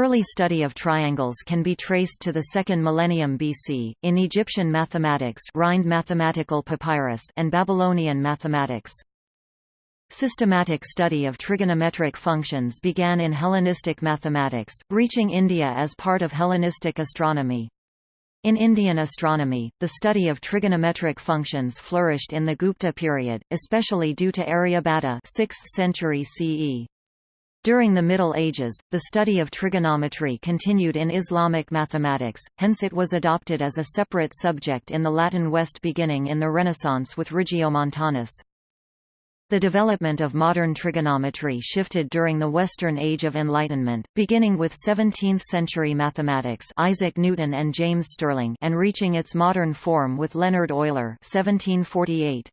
Early study of triangles can be traced to the second millennium BC, in Egyptian mathematics Rhind mathematical papyrus and Babylonian mathematics. Systematic study of trigonometric functions began in Hellenistic mathematics, reaching India as part of Hellenistic astronomy. In Indian astronomy, the study of trigonometric functions flourished in the Gupta period, especially due to Aryabhata 6th century CE. During the Middle Ages, the study of trigonometry continued in Islamic mathematics, hence it was adopted as a separate subject in the Latin West beginning in the Renaissance with Regiomontanus. The development of modern trigonometry shifted during the Western Age of Enlightenment, beginning with 17th-century mathematics Isaac Newton and James Stirling and reaching its modern form with Leonhard Euler 1748.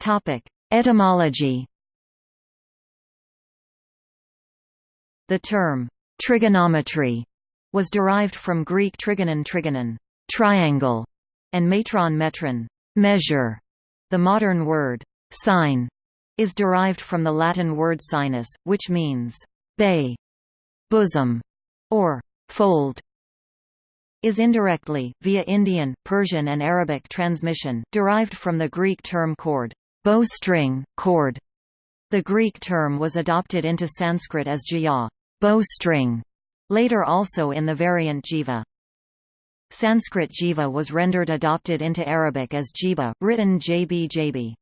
Topic: Etymology. The term trigonometry was derived from Greek trigonon trigonon, triangle, and metron metron measure. The modern word sine is derived from the Latin word sinus, which means bay, bosom, or fold is indirectly, via Indian, Persian and Arabic transmission, derived from the Greek term chord, bowstring, chord. The Greek term was adopted into Sanskrit as jaya, bowstring, later also in the variant jiva. Sanskrit jiva was rendered adopted into Arabic as jiba, written jb jb.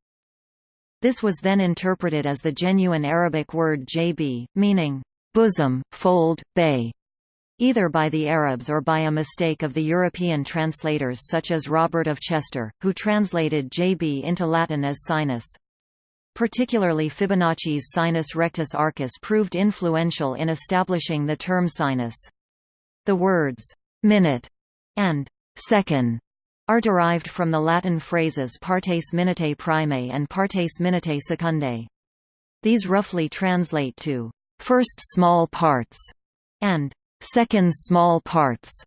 This was then interpreted as the genuine Arabic word jb, meaning, bosom, fold, bay, either by the Arabs or by a mistake of the European translators such as Robert of Chester, who translated jb into Latin as sinus. Particularly Fibonacci's sinus rectus arcus proved influential in establishing the term sinus. The words, minute, and second are derived from the Latin phrases partes minutae primae and partes minutae secundae. These roughly translate to first small parts and second small parts.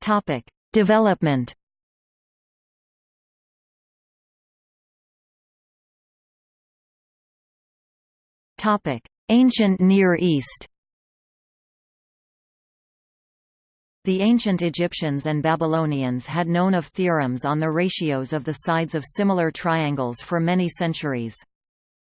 Topic: Development. Topic: Ancient Near East The ancient Egyptians and Babylonians had known of theorems on the ratios of the sides of similar triangles for many centuries.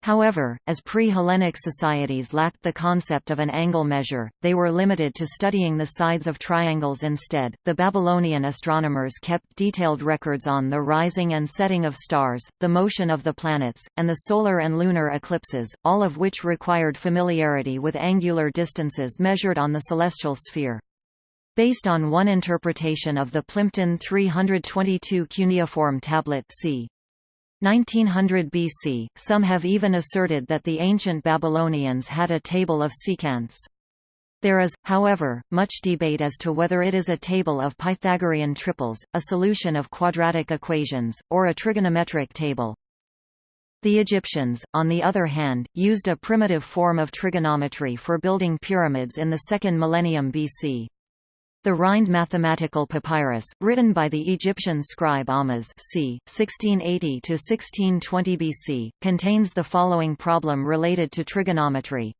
However, as pre-Hellenic societies lacked the concept of an angle measure, they were limited to studying the sides of triangles instead. The Babylonian astronomers kept detailed records on the rising and setting of stars, the motion of the planets, and the solar and lunar eclipses, all of which required familiarity with angular distances measured on the celestial sphere. Based on one interpretation of the Plimpton 322 cuneiform tablet c. 1900 BC, some have even asserted that the ancient Babylonians had a table of secants. There is, however, much debate as to whether it is a table of Pythagorean triples, a solution of quadratic equations, or a trigonometric table. The Egyptians, on the other hand, used a primitive form of trigonometry for building pyramids in the second millennium BC. The Rhind mathematical papyrus, written by the Egyptian scribe Ahmose c. 1680–1620 BC, contains the following problem related to trigonometry.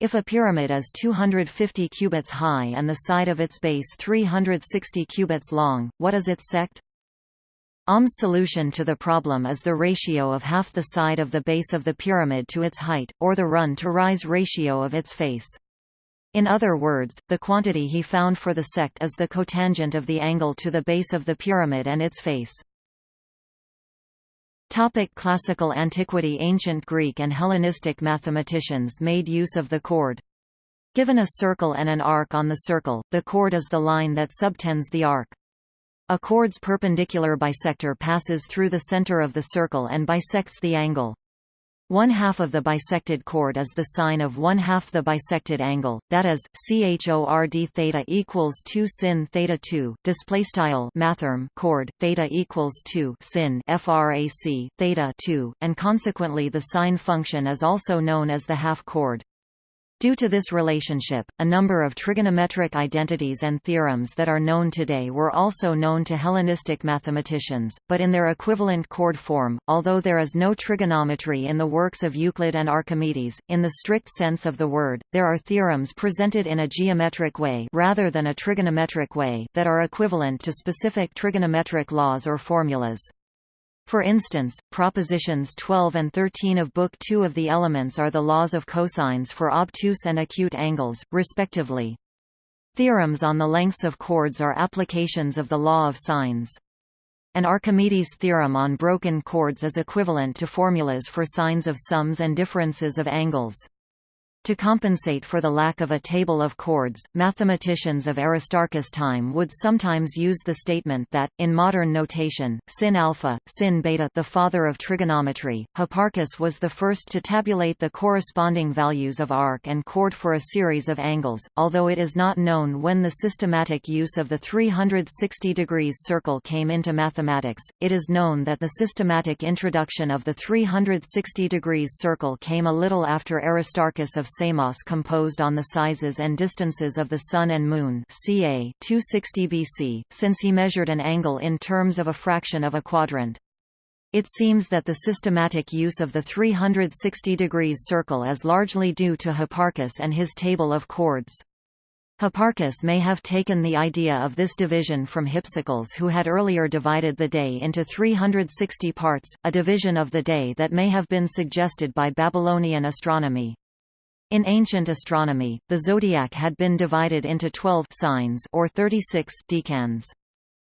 If a pyramid is 250 cubits high and the side of its base 360 cubits long, what is its seked? Ahmes' solution to the problem is the ratio of half the side of the base of the pyramid to its height, or the run-to-rise ratio of its face. In other words, the quantity he found for the seked is the cotangent of the angle to the base of the pyramid and its face. Topic Classical antiquity Ancient Greek and Hellenistic mathematicians made use of the chord. Given a circle and an arc on the circle, the chord is the line that subtends the arc. A chord's perpendicular bisector passes through the center of the circle and bisects the angle. One half of the bisected chord is the sine of one half the bisected angle, that is, chord theta equals 2 sin theta 2. Display style mathrm chord theta equals 2 sin frac theta 2, and consequently the sine function is also known as the half chord. Due to this relationship, a number of trigonometric identities and theorems that are known today were also known to Hellenistic mathematicians, but in their equivalent chord form, although there is no trigonometry in the works of Euclid and Archimedes, in the strict sense of the word, there are theorems presented in a geometric way rather than a trigonometric way that are equivalent to specific trigonometric laws or formulas. For instance, propositions 12 and 13 of Book 2 of the Elements are the laws of cosines for obtuse and acute angles, respectively. Theorems on the lengths of chords are applications of the law of sines. An Archimedes theorem on broken chords is equivalent to formulas for sines of sums and differences of angles. To compensate for the lack of a table of chords, mathematicians of Aristarchus' time would sometimes use the statement that, in modern notation, sin alpha, sin beta the father of trigonometry, Hipparchus was the first to tabulate the corresponding values of arc and chord for a series of angles, although it is not known when the systematic use of the 360 degrees circle came into mathematics, it is known that the systematic introduction of the 360 degrees circle came a little after Aristarchus of Samos composed on the sizes and distances of the Sun and Moon ca 260 BC, since he measured an angle in terms of a fraction of a quadrant. It seems that the systematic use of the 360 degrees circle is largely due to Hipparchus and his table of chords. Hipparchus may have taken the idea of this division from Hypsicles who had earlier divided the day into 360 parts, a division of the day that may have been suggested by Babylonian astronomy. In ancient astronomy, the zodiac had been divided into 12 signs or 36 decans.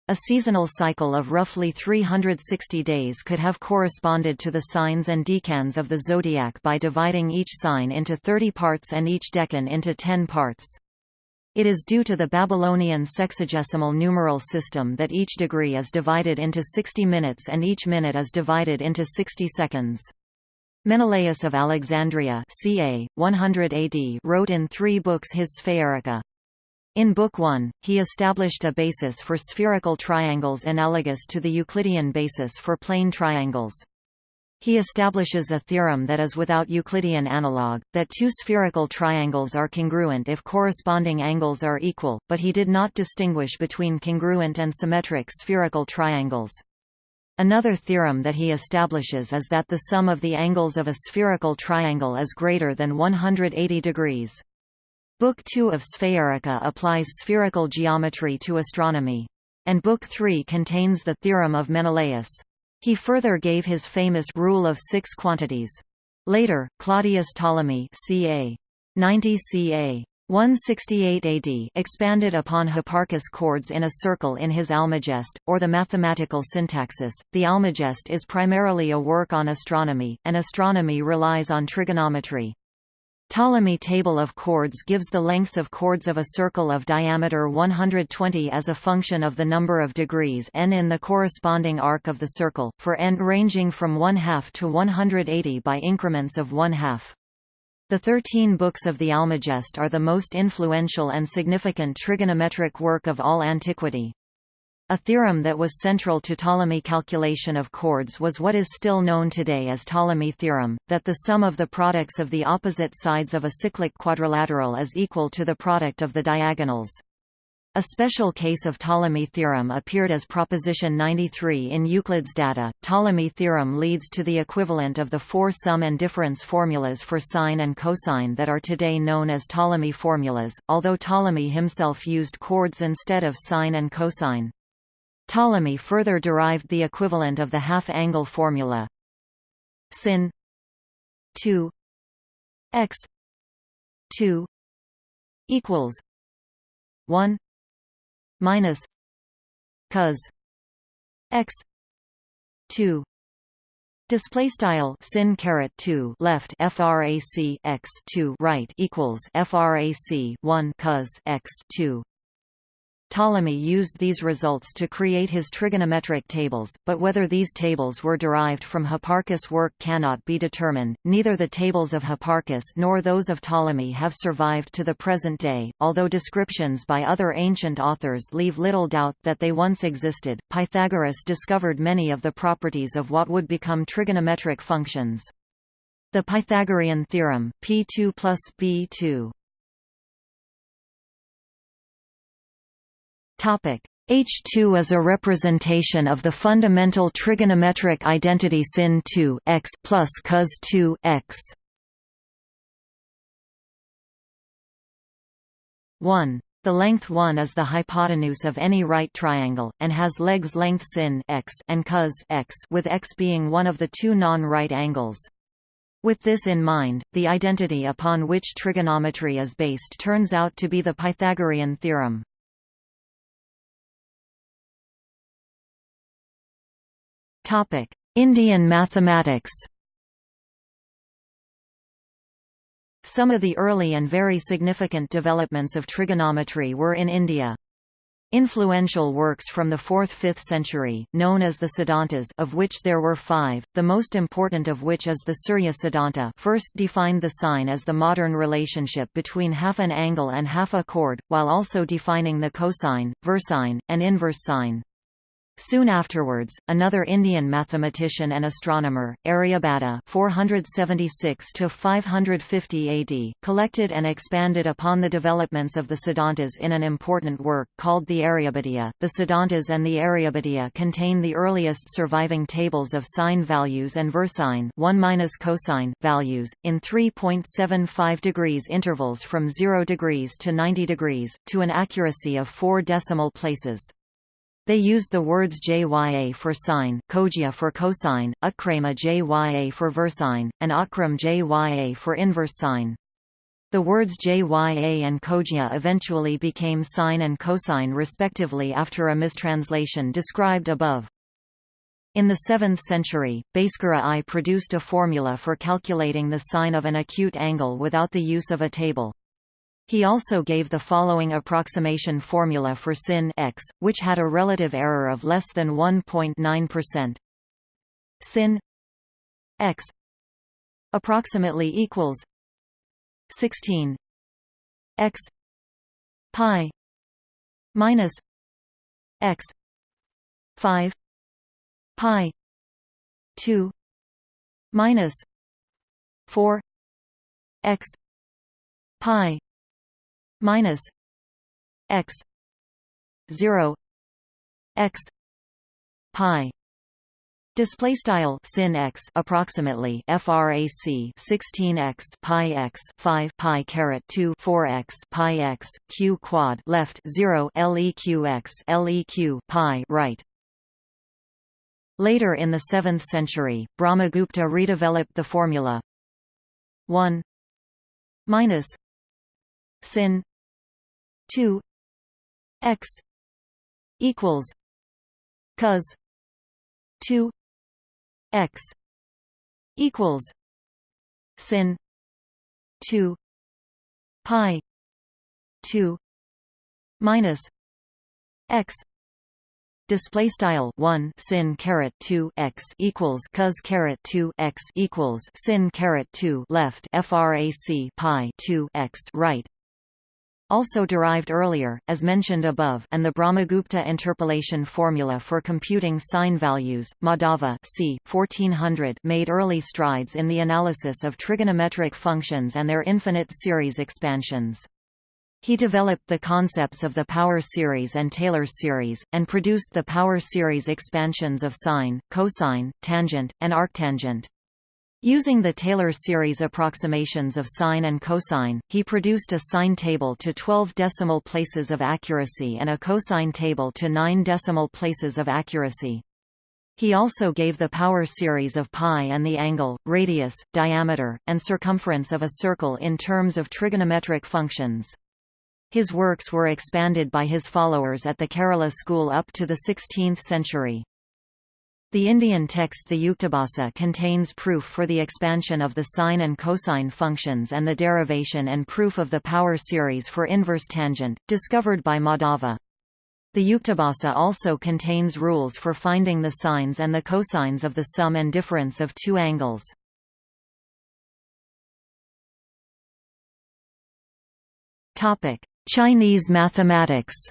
A seasonal cycle of roughly 360 days could have corresponded to the signs and decans of the zodiac by dividing each sign into 30 parts and each decan into 10 parts. It is due to the Babylonian sexagesimal numeral system that each degree is divided into 60 minutes and each minute is divided into 60 seconds. Menelaus of Alexandria ca. 100 AD wrote in three books his Spherica. In Book 1, he established a basis for spherical triangles analogous to the Euclidean basis for plane triangles. He establishes a theorem that is without Euclidean analog, that two spherical triangles are congruent if corresponding angles are equal, but he did not distinguish between congruent and symmetric spherical triangles. Another theorem that he establishes is that the sum of the angles of a spherical triangle is greater than 180 degrees. Book 2 of Spherica applies spherical geometry to astronomy. And Book 3 contains the theorem of Menelaus. He further gave his famous rule of six quantities. Later, Claudius Ptolemy ca. 90 ca. 168 AD expanded upon Hipparchus' chords in a circle in his Almagest, or the mathematical syntaxis. The Almagest is primarily a work on astronomy, and astronomy relies on trigonometry. Ptolemy table of chords gives the lengths of chords of a circle of diameter 120 as a function of the number of degrees n in the corresponding arc of the circle, for n ranging from 1 half to 180 by increments of 1 half. The Thirteen Books of the Almagest are the most influential and significant trigonometric work of all antiquity. A theorem that was central to Ptolemy calculation of chords was what is still known today as Ptolemy theorem, that the sum of the products of the opposite sides of a cyclic quadrilateral is equal to the product of the diagonals. A special case of Ptolemy theorem appeared as proposition 93 in Euclid's data. Ptolemy theorem leads to the equivalent of the four sum and difference formulas for sine and cosine that are today known as Ptolemy formulas, although Ptolemy himself used chords instead of sine and cosine. Ptolemy further derived the equivalent of the half-angle formula sin 2 x 2 equals 1 minus cos x 2 display style sin caret 2 left frac x 2 right equals frac 1 cos x 2 Ptolemy used these results to create his trigonometric tables, but whether these tables were derived from Hipparchus' work cannot be determined. Neither the tables of Hipparchus nor those of Ptolemy have survived to the present day, although descriptions by other ancient authors leave little doubt that they once existed. Pythagoras discovered many of the properties of what would become trigonometric functions. The Pythagorean theorem, P2 plus B2 H2 is a representation of the fundamental trigonometric identity sin 2 x plus cos 2 x. 1. The length 1 is the hypotenuse of any right triangle, and has legs length sin x and cos x with x being one of the two non-right angles. With this in mind, the identity upon which trigonometry is based turns out to be the Pythagorean theorem. Indian mathematics Some of the early and very significant developments of trigonometry were in India. Influential works from the 4th–5th century, known as the Siddhantas of which there were five, the most important of which is the Surya Siddhanta first defined the sine as the modern relationship between half an angle and half a chord, while also defining the cosine, versine, and inverse sine. Soon afterwards, another Indian mathematician and astronomer, Aryabhata (476–550 AD), collected and expanded upon the developments of the Siddhantas in an important work called the Aryabhatiya. The Siddhantas and the Aryabhatiya contain the earliest surviving tables of sine values and versine 1 minus cosine values in 3.75 degrees intervals from 0 degrees to 90 degrees, to an accuracy of four decimal places. They used the words jya for sine, kojya for cosine, utkrama jya for versine, and akram jya for inverse sine. The words jya and kojya eventually became sine and cosine respectively after a mistranslation described above. In the 7th century, Bhaskara I produced a formula for calculating the sine of an acute angle without the use of a table. He also gave the following approximation formula for sin x, which had a relative error of less than 1.9%. Sin x approximately equals 16 x pi minus x 5 pi 2 minus 4 x pi minus x 0 x pi Display style sin x approximately frac 16 x pi x 5 pi caret 2 4 x pi x q quad left 0 leq x leq pi right. Later in the 7th century, Brahmagupta redeveloped the formula 1 minus sin 2 x equals cos 2 x equals sin 2 pi 2 minus x display style 1 sin caret 2 x equals cos caret 2 x equals sin caret 2 left frac pi 2 x right also derived earlier, as mentioned above and the Brahmagupta interpolation formula for computing sine values, Madhava c. 1400 made early strides in the analysis of trigonometric functions and their infinite series expansions. He developed the concepts of the power series and Taylor's series, and produced the power series expansions of sine, cosine, tangent, and arctangent. Using the Taylor series approximations of sine and cosine, he produced a sine table to 12 decimal places of accuracy and a cosine table to 9 decimal places of accuracy. He also gave the power series of pi and the angle, radius, diameter, and circumference of a circle in terms of trigonometric functions. His works were expanded by his followers at the Kerala school up to the 16th century. The Indian text the Yuktibhasa contains proof for the expansion of the sine and cosine functions and the derivation and proof of the power series for inverse tangent, discovered by Madhava. The Yuktibhasa also contains rules for finding the sines and the cosines of the sum and difference of two angles. Chinese mathematics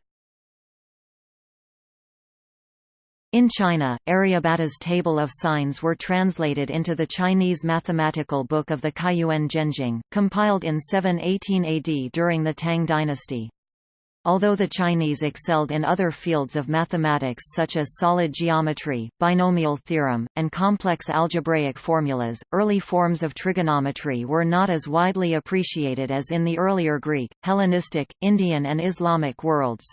In China, Aryabhata's table of sines were translated into the Chinese mathematical book of the Kaiyuan Zhanjing, compiled in 718 AD during the Tang dynasty. Although the Chinese excelled in other fields of mathematics such as solid geometry, binomial theorem, and complex algebraic formulas, early forms of trigonometry were not as widely appreciated as in the earlier Greek, Hellenistic, Indian and Islamic worlds.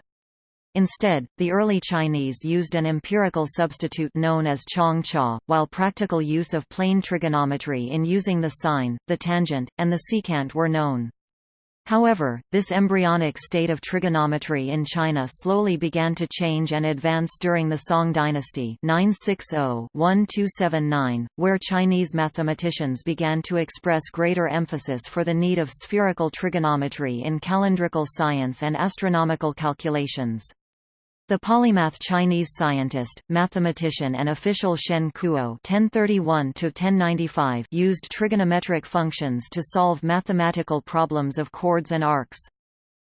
Instead, the early Chinese used an empirical substitute known as chong cha, while practical use of plane trigonometry in using the sine, the tangent, and the secant were known. However, this embryonic state of trigonometry in China slowly began to change and advance during the Song dynasty 960-1279, where Chinese mathematicians began to express greater emphasis for the need of spherical trigonometry in calendrical science and astronomical calculations. The polymath Chinese scientist, mathematician and official Shen Kuo (1031–1095) used trigonometric functions to solve mathematical problems of chords and arcs.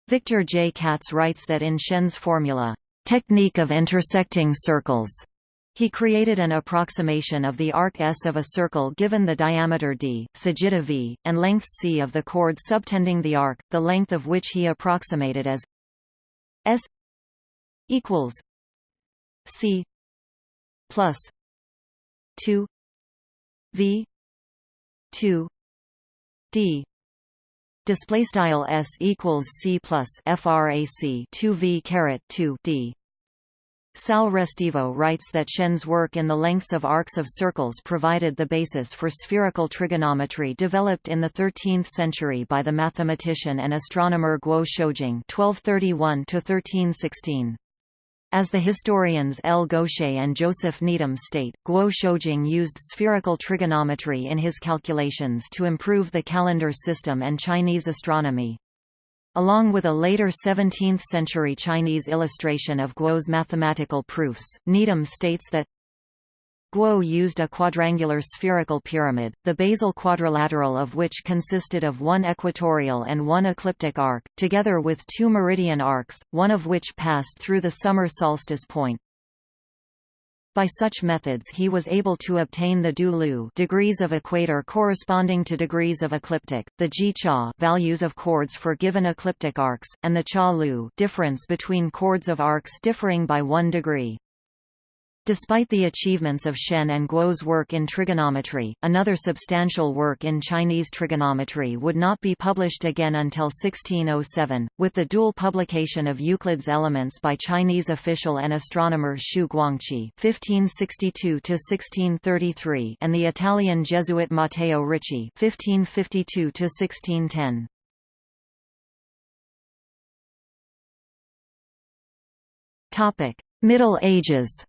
Victor J. Katz writes that in Shen's formula, "technique of intersecting circles," he created an approximation of the arc S of a circle given the diameter d, sagitta v, and length c of the chord subtending the arc, the length of which he approximated as s equals C plus two V two D display style s equals c plus frac 2 v caret 2 d Sal Restivo writes that Shen's work in the lengths of arcs of circles provided the basis for spherical trigonometry developed in the 13th century by the mathematician and astronomer Guo Shoujing (1231–1316). As the historians L. Gauchet and Joseph Needham state, Guo Shoujing used spherical trigonometry in his calculations to improve the calendar system and Chinese astronomy. Along with a later 17th-century Chinese illustration of Guo's mathematical proofs, Needham states that Guo used a quadrangular spherical pyramid, the basal quadrilateral of which consisted of one equatorial and one ecliptic arc, together with two meridian arcs, one of which passed through the summer solstice point. By such methods he was able to obtain the du-lu degrees of equator corresponding to degrees of ecliptic, the ji-cha values of chords for given ecliptic arcs, and the cha-lu difference between chords of arcs differing by one degree. Despite the achievements of Shen and Guo's work in trigonometry, another substantial work in Chinese trigonometry would not be published again until 1607, with the dual publication of Euclid's Elements by Chinese official and astronomer Xu Guangqi (1562–1633) and the Italian Jesuit Matteo Ricci (1552–1610). Topic: Middle Ages.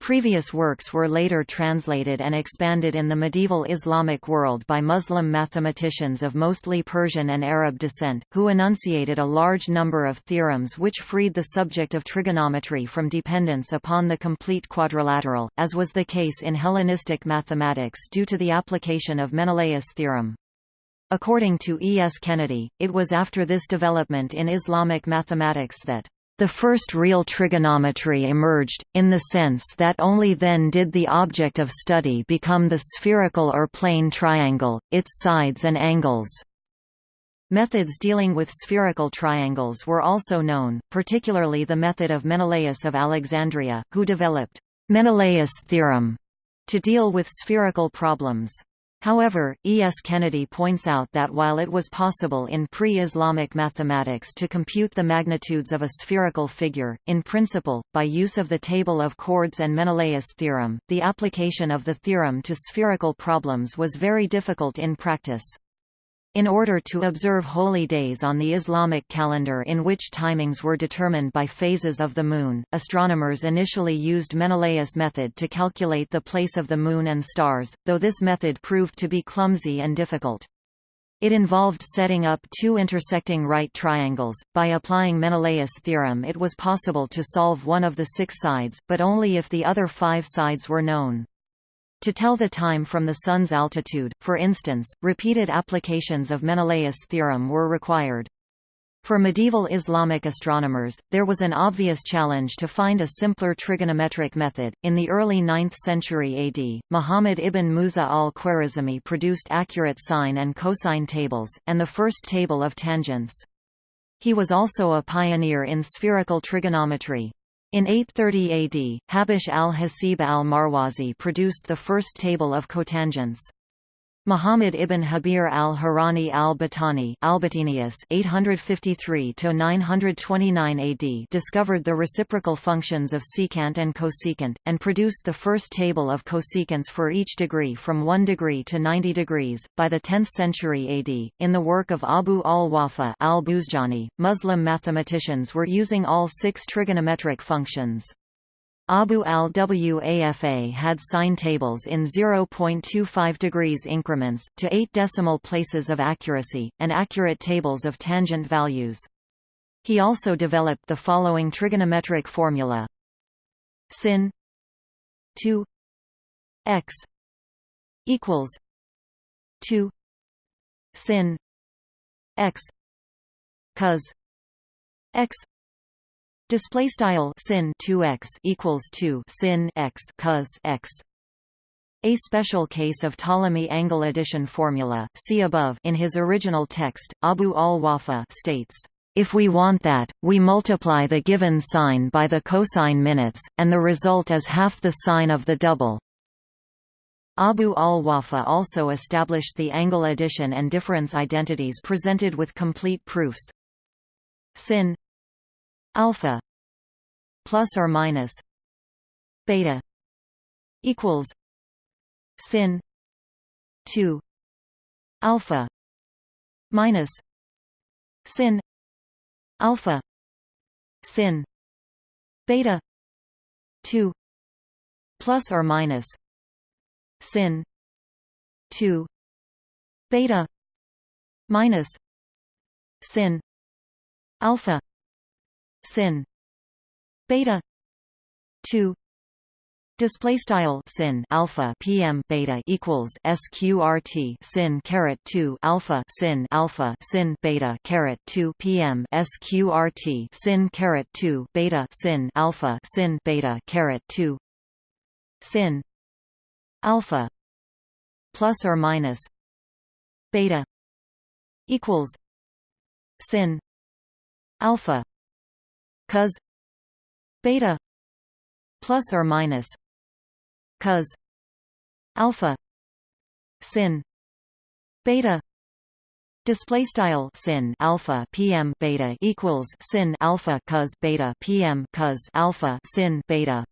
Previous works were later translated and expanded in the medieval Islamic world by Muslim mathematicians of mostly Persian and Arab descent, who enunciated a large number of theorems which freed the subject of trigonometry from dependence upon the complete quadrilateral, as was the case in Hellenistic mathematics due to the application of Menelaus' theorem. According to E. S. Kennedy, it was after this development in Islamic mathematics that the first real trigonometry emerged, in the sense that only then did the object of study become the spherical or plane triangle, its sides and angles. Methods dealing with spherical triangles were also known, particularly the method of Menelaus of Alexandria, who developed Menelaus' theorem to deal with spherical problems. However, E. S. Kennedy points out that while it was possible in pre-Islamic mathematics to compute the magnitudes of a spherical figure, in principle, by use of the table of chords and Menelaus' theorem, the application of the theorem to spherical problems was very difficult in practice. In order to observe holy days on the Islamic calendar in which timings were determined by phases of the Moon, astronomers initially used Menelaus' method to calculate the place of the Moon and stars, though this method proved to be clumsy and difficult. It involved setting up two intersecting right triangles. By applying Menelaus' theorem it was possible to solve one of the six sides, but only if the other five sides were known. To tell the time from the Sun's altitude, for instance, repeated applications of Menelaus' theorem were required. For medieval Islamic astronomers, there was an obvious challenge to find a simpler trigonometric method. In the early 9th century AD, Muhammad ibn Musa al-Khwarizmi produced accurate sine and cosine tables, and the first table of tangents. He was also a pioneer in spherical trigonometry. In 830 AD, Habash al-Hasib al-Marwazi produced the first table of cotangents. Muhammad ibn Habir al-Harrani al-Battani (853–929 AD) discovered the reciprocal functions of secant and cosecant, and produced the first table of cosecants for each degree from 1 degree to 90 degrees. By the 10th century AD, in the work of Abu al-Wafa al-Buzjani, Muslim mathematicians were using all six trigonometric functions. Abu al-Wafa had sine tables in 0.25 degrees increments, to 8 decimal places of accuracy, and accurate tables of tangent values. He also developed the following trigonometric formula. Sin 2 x equals 2 sin x cos x Display style sin 2x equals 2 sin x cos x. A special case of Ptolemy angle addition formula, see above. In his original text, Abu al-Wafa states, "If we want that, we multiply the given sine by the cosine minutes, and the result is half the sine of the double." Abu al-Wafa also established the angle addition and difference identities presented with complete proofs. Sin alpha plus or minus beta equals sin 2 alpha minus sin alpha sin beta 2 plus or minus sin 2 beta minus sin alpha sin. Beta. 2 display style sin alpha pm beta equals sqrt sin caret 2 alpha sin alpha sin beta caret 2 pm sqrt sin caret 2 beta sin alpha sin beta caret 2 sin. Alpha. Plus or minus. Beta. Equals. Sin. Alpha cos beta plus or minus cos alpha sin beta display style sin alpha pm beta equals sin alpha cos beta pm cos alpha sin beta.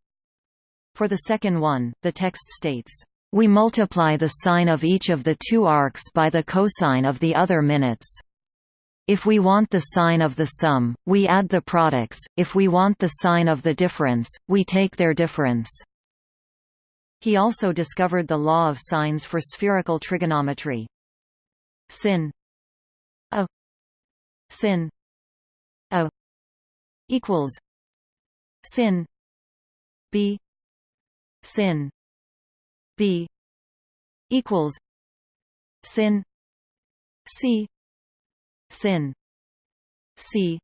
For the second one the text states we multiply the sine of each of the two arcs by the cosine of the other minutes if we want the sine of the sum, we add the products, if we want the sine of the difference, we take their difference. He also discovered the law of sines for spherical trigonometry. Sin. A. Sin. A. Equals. Sin. B. Sin. B. Equals. Sin. C sin. C.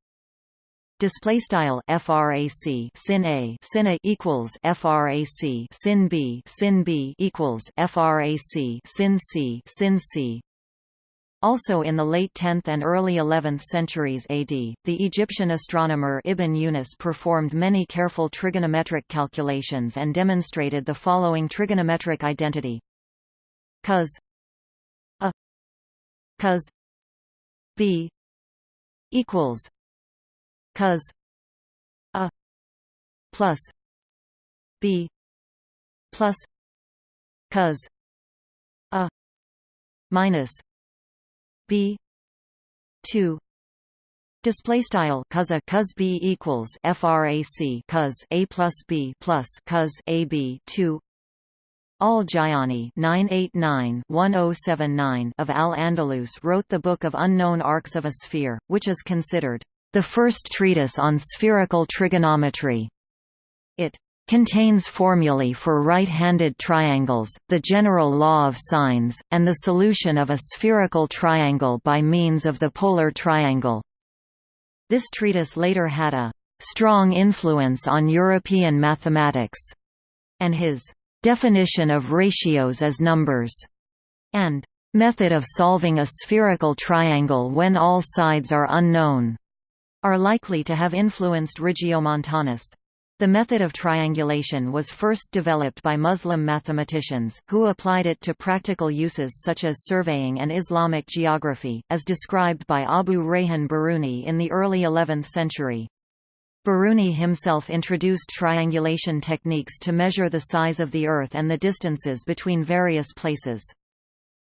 Display style frac sin a. Sin a equals frac sin b. Sin b equals frac sin c. Sin c. Also in the late 10th and early 11th centuries AD, the Egyptian astronomer Ibn Yunus performed many careful trigonometric calculations and demonstrated the following trigonometric identity. cos a. Cos b equals cos a plus b plus cos a minus b 2 Display style cos a cos b equals frac cos a plus b plus cos a b two Al-Jayani oh of Al-Andalus wrote the Book of Unknown Arcs of a Sphere, which is considered the first treatise on spherical trigonometry. It contains formulae for right-handed triangles, the general law of sines, and the solution of a spherical triangle by means of the polar triangle. This treatise later had a strong influence on European mathematics, and his definition of ratios as numbers, and method of solving a spherical triangle when all sides are unknown, are likely to have influenced Regiomontanus. The method of triangulation was first developed by Muslim mathematicians, who applied it to practical uses such as surveying and Islamic geography, as described by Abu Rayhan Biruni in the early 11th century. Biruni himself introduced triangulation techniques to measure the size of the Earth and the distances between various places.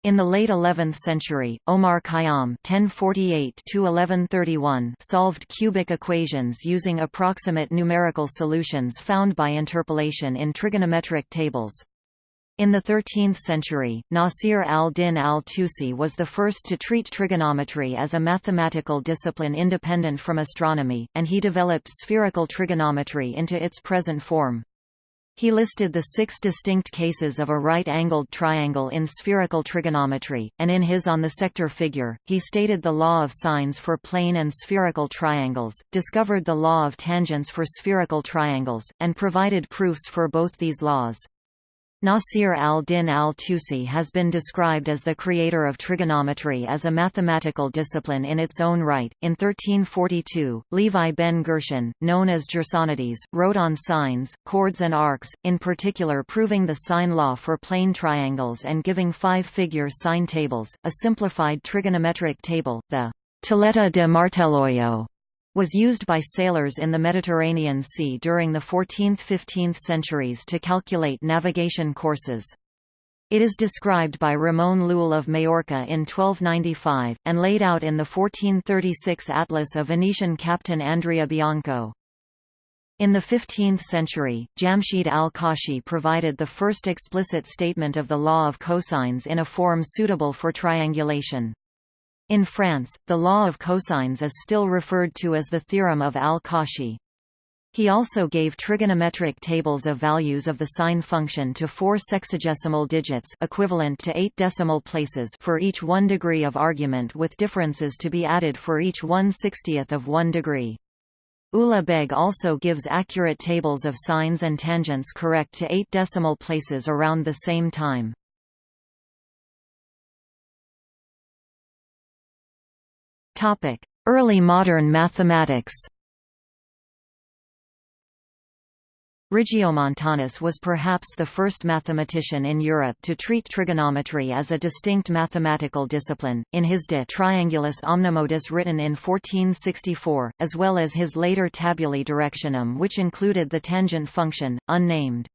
In the late 11th century, Omar Khayyam (1048–1131) solved cubic equations using approximate numerical solutions found by interpolation in trigonometric tables. In the 13th century, Nasir al-Din al-Tusi was the first to treat trigonometry as a mathematical discipline independent from astronomy, and he developed spherical trigonometry into its present form. He listed the six distinct cases of a right-angled triangle in spherical trigonometry, and in his On the sector figure, he stated the law of sines for plane and spherical triangles, discovered the law of tangents for spherical triangles, and provided proofs for both these laws. Nasir al-Din al-Tusi has been described as the creator of trigonometry as a mathematical discipline in its own right. In 1342, Levi ben Gershon, known as Gersonides, wrote on sines, chords and arcs, in particular proving the sine law for plane triangles and giving five-figure sine tables, a simplified trigonometric table, the Tilletta de Marteloio was used by sailors in the Mediterranean Sea during the 14th–15th centuries to calculate navigation courses. It is described by Ramon Llull of Majorca in 1295, and laid out in the 1436 atlas of Venetian captain Andrea Bianco. In the 15th century, Jamshid al-Kashi provided the first explicit statement of the law of cosines in a form suitable for triangulation. In France, the law of cosines is still referred to as the theorem of al-Kashi. He also gave trigonometric tables of values of the sine function to four sexagesimal digits equivalent to eight decimal places for each one degree of argument with differences to be added for each one sixtieth of one degree. Ulugh Beg also gives accurate tables of sines and tangents correct to eight decimal places around the same time. Early modern mathematics. Regiomontanus was perhaps the first mathematician in Europe to treat trigonometry as a distinct mathematical discipline, in his De Triangulis Omnimodis written in 1464, as well as his later Tabulae Directionum which included the tangent function, unnamed.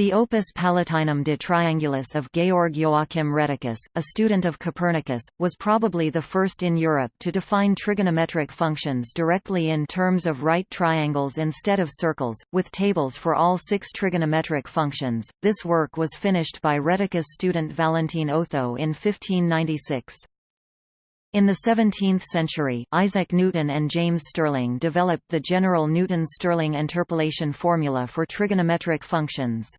The Opus Palatinum de Triangulis of Georg Joachim Rheticus, a student of Copernicus, was probably the first in Europe to define trigonometric functions directly in terms of right triangles instead of circles, with tables for all six trigonometric functions. This work was finished by Rheticus student Valentin Otho in 1596. In the 17th century, Isaac Newton and James Stirling developed the general Newton-Stirling interpolation formula for trigonometric functions.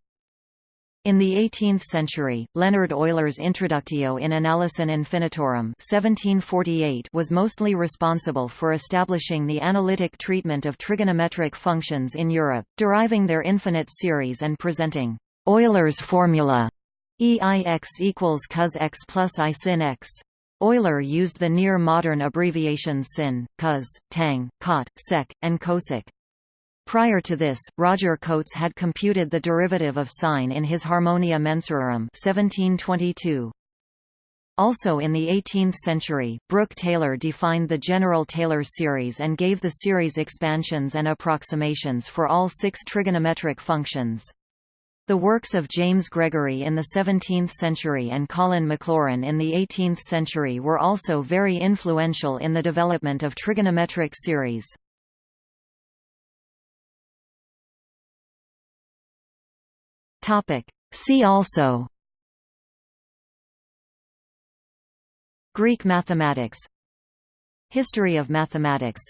In the 18th century, Leonhard Euler's Introductio in Analysin Infinitorum 1748 was mostly responsible for establishing the analytic treatment of trigonometric functions in Europe, deriving their infinite series and presenting Euler's formula EIX equals cos x plus I sin x. Euler used the near-modern abbreviations sin, cos, tang, cot, sec, and cosec. Prior to this, Roger Cotes had computed the derivative of sine in his Harmonia Mensurarum 1722. Also in the 18th century, Brooke Taylor defined the general Taylor series and gave the series expansions and approximations for all six trigonometric functions. The works of James Gregory in the 17th century and Colin Maclaurin in the 18th century were also very influential in the development of trigonometric series. Topic. See also. Greek mathematics. History of mathematics.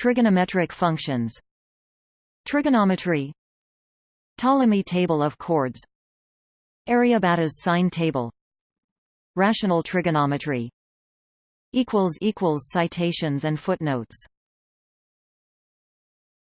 Trigonometric functions. Trigonometry. Ptolemy table of chords. Aryabhata's sine table. Rational trigonometry. Citations and footnotes